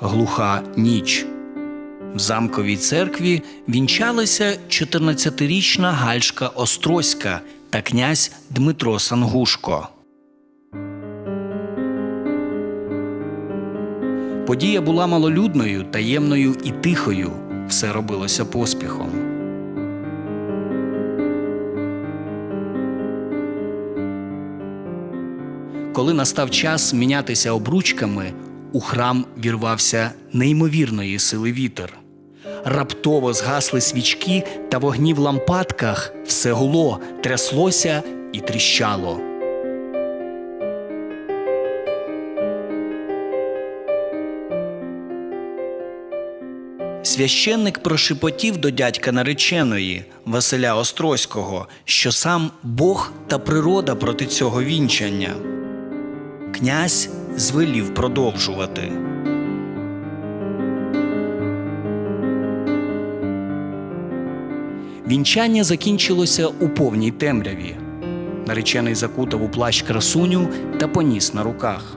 глуха ніч. В замковій церкві вінчалися 14-річна Гальшка Острозька та князь Дмитро Сангушко. Подія була малолюдною, таємною і тихою. Все робилося поспіхом. Коли настав час мінятися обручками, у храм вірвався неймовірної сили вітер. Раптово згасли свічки та вогні в лампадках, все гуло, тряслося і тріщало. Священник прошепотів до дядька нареченої Василя Острозького, що сам Бог та природа проти цього вінчання. Князь звелів продовжувати. Вінчання закінчилося у повній темряві. Наречений закутав у плащ красуню та поніс на руках.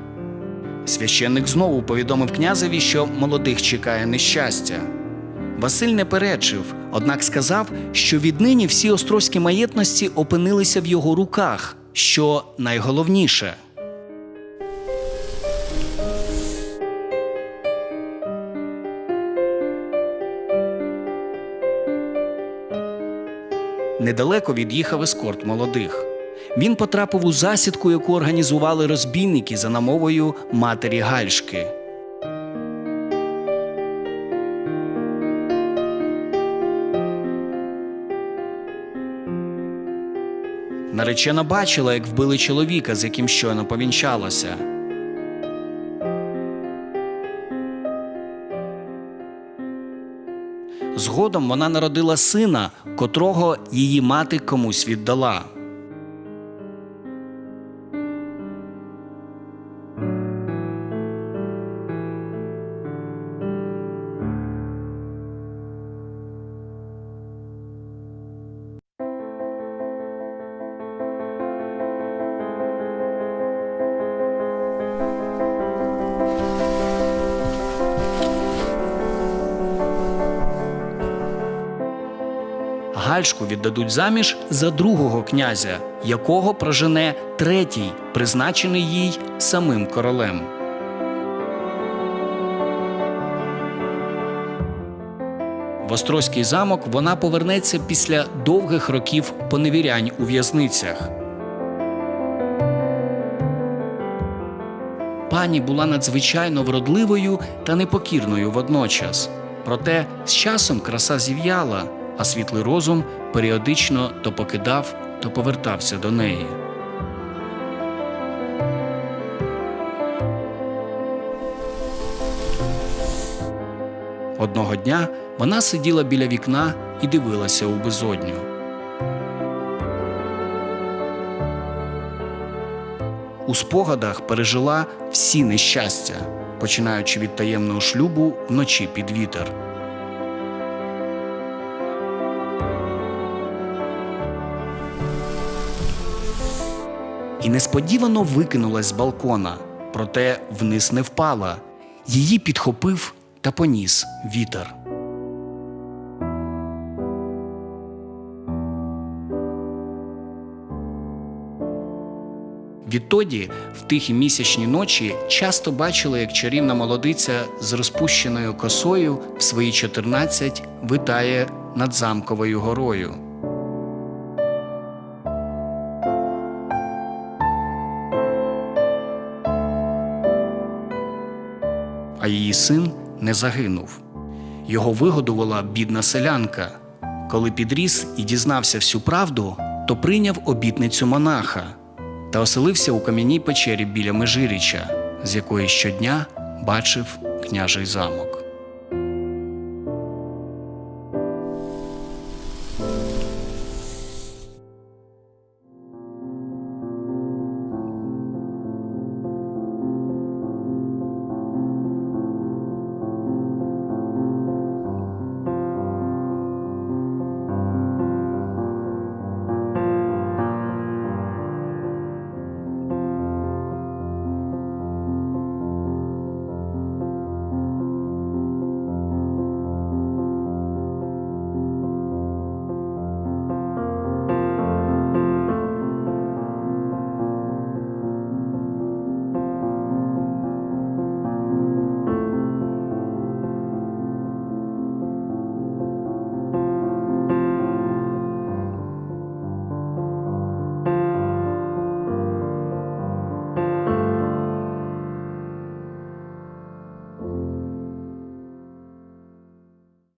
Священник знову повідомив князеві, що молодих чекає нещастя. Василь не перечив, однак сказав, що віднині всі острозькі маєтності опинилися в його руках, що найголовніше. Недалеко від'їхав ескорт молодих. Він потрапив у засідку, яку організували розбійники за намовою матері Гальшки. Наречена бачила, як вбили чоловіка, з яким щойно повінчалося. Згодом вона народила сина, котрого її мати комусь віддала. Гальшку віддадуть заміж за другого князя, якого прожене третій, призначений їй самим королем. В Острозький замок вона повернеться після довгих років поневірянь у в'язницях. Пані була надзвичайно вродливою та непокірною водночас. Проте з часом краса зів'яла, а світлий розум періодично то покидав, то повертався до неї. Одного дня вона сиділа біля вікна і дивилася у безодню. У спогадах пережила всі нещастя, починаючи від таємного шлюбу вночі під вітер. І несподівано викинулась з балкона, проте вниз не впала. Її підхопив та поніс вітер. Відтоді, в тихі місячні ночі, часто бачили, як чарівна молодиця з розпущеною косою в свої 14 витає над замковою горою. А її син не загинув. Його вигодувала бідна селянка. Коли підріс і дізнався всю правду, то прийняв обітницю монаха та оселився у кам'яній печері біля Межиріча, з якої щодня бачив княжий замок.